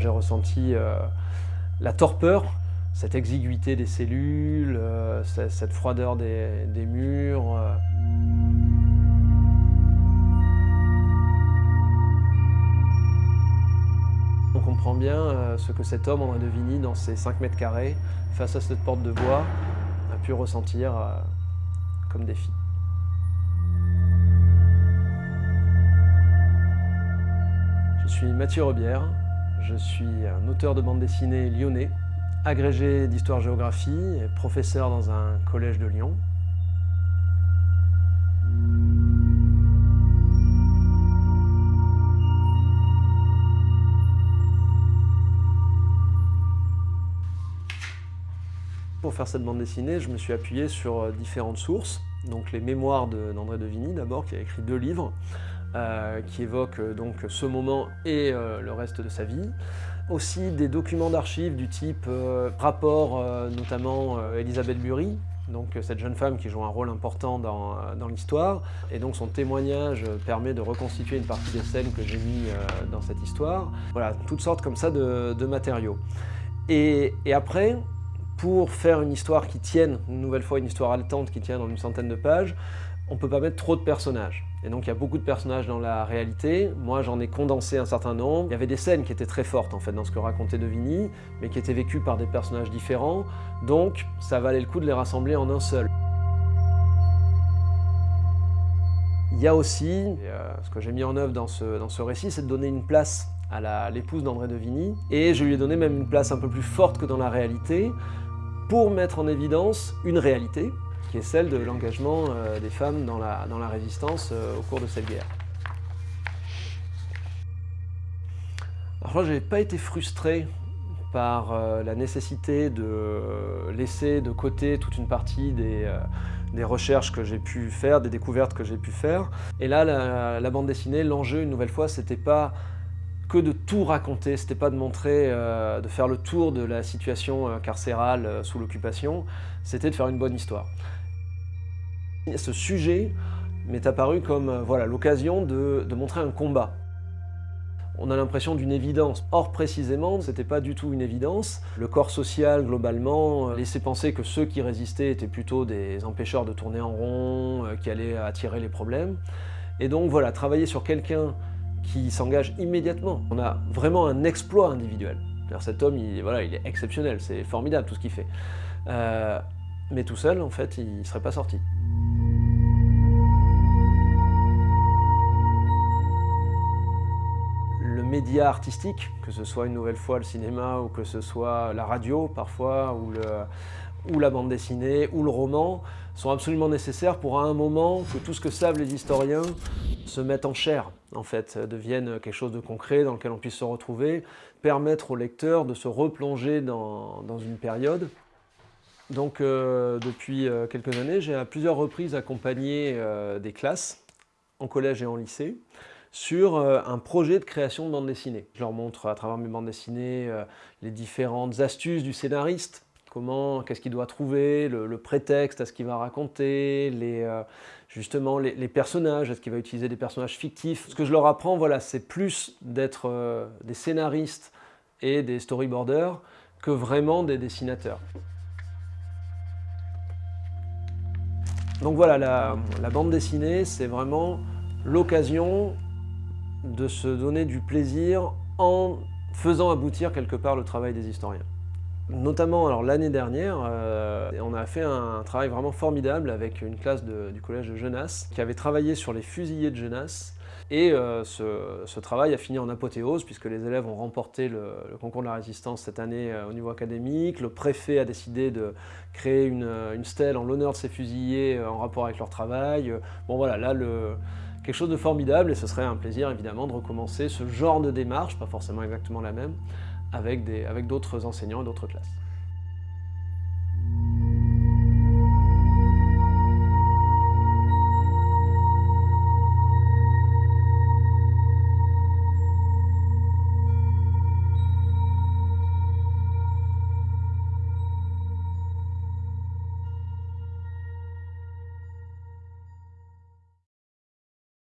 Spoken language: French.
j'ai ressenti la torpeur, cette exiguïté des cellules, cette froideur des, murs. On comprend bien euh, ce que cet homme, André de Vigny, dans ses 5 mètres carrés, face à cette porte de bois, a pu ressentir euh, comme défi. Je suis Mathieu Rebière, je suis un auteur de bande dessinée lyonnais, agrégé d'histoire-géographie et professeur dans un collège de Lyon. Pour faire cette bande dessinée, je me suis appuyé sur euh, différentes sources. Donc les mémoires d'André de, Vigny d'abord, qui a écrit deux livres, euh, qui évoquent euh, donc ce moment et le reste de sa vie. Aussi des documents d'archives du type rapport, notamment Elisabeth Bury, donc cette jeune femme qui joue un rôle important dans, l'histoire. Et donc son témoignage permet de reconstituer une partie des scènes que j'ai mis dans cette histoire. Voilà, toutes sortes comme ça de, matériaux. et après, pour faire une histoire qui tienne, une nouvelle fois une histoire haletante qui tienne en une centaine de pages, on ne peut pas mettre trop de personnages. Et donc il y a beaucoup de personnages dans la réalité. Moi j'en ai condensé un certain nombre. Il y avait des scènes qui étaient très fortes en fait dans ce que racontait De Vigny, mais qui étaient vécues par des personnages différents. Donc ça valait le coup de les rassembler en un seul. Il y a aussi, euh, ce que j'ai mis en œuvre dans ce, dans ce récit, c'est de donner une place à l'épouse d'André de Vigny. Et je lui ai donné même une place un peu plus forte que dans la réalité, pour mettre en évidence une réalité, qui est celle de l'engagement euh, des femmes dans la, résistance euh, au cours de cette guerre. Alors je n'ai pas été frustré par euh, la nécessité de laisser de côté toute une partie des, recherches que j'ai pu faire, des découvertes que j'ai pu faire. Et là, la bande dessinée, l'enjeu, une nouvelle fois, c'était pas que de tout raconter, c'était pas de montrer, euh, de faire le tour de la situation euh, carcérale euh, sous l'occupation, c'était de faire une bonne histoire. Ce sujet m'est apparu comme voilà l'occasion de, montrer un combat. On a l'impression d'une évidence. Or, précisément, c'était pas du tout une évidence. Le corps social, globalement, laissait penser que ceux qui résistaient étaient plutôt des empêcheurs de tourner en rond, qui allaient attirer les problèmes. Et donc voilà, travailler sur quelqu'un qui s'engage immédiatement. On a vraiment un exploit individuel. Cet homme, il, voilà, il est exceptionnel, c'est formidable tout ce qu'il fait. Euh, mais tout seul, en fait, il ne serait pas sorti. Le média artistique, que ce soit une nouvelle fois le cinéma ou que ce soit la radio parfois, ou, le, ou la bande dessinée, ou le roman, sont absolument nécessaires pour à un moment que tout ce que savent les historiens se mettent en chair, en fait, deviennent quelque chose de concret dans lequel on puisse se retrouver, permettre au lecteur de se replonger dans, une période. Donc euh, depuis euh, quelques années, j'ai à plusieurs reprises accompagné euh, des classes, en collège et en lycée, sur un projet de création de bande dessinée. Je leur montre à travers mes bandes dessinées les différentes astuces du scénariste, qu'est-ce qu'il doit trouver, le, prétexte à ce qu'il va raconter, les, euh, justement les, personnages, est-ce qu'il va utiliser des personnages fictifs. Ce que je leur apprends, voilà, c'est plus d'être euh, des scénaristes et des storyboarders que vraiment des dessinateurs. Donc voilà, la bande dessinée, c'est vraiment l'occasion de se donner du plaisir en faisant aboutir quelque part le travail des historiens. Notamment l'année dernière, euh, on a fait un travail vraiment formidable avec une classe du collège de Genasse qui avait travaillé sur les fusillés de Genasse et euh, ce, travail a fini en apothéose puisque les élèves ont remporté le, concours de la résistance cette année euh, au niveau académique. Le préfet a décidé de créer une, stèle en l'honneur de ces fusillés en rapport avec leur travail. Bon voilà, là quelque chose de formidable et ce serait un plaisir évidemment de recommencer ce genre de démarche, pas forcément exactement la même, avec d'autres enseignants et d'autres classes.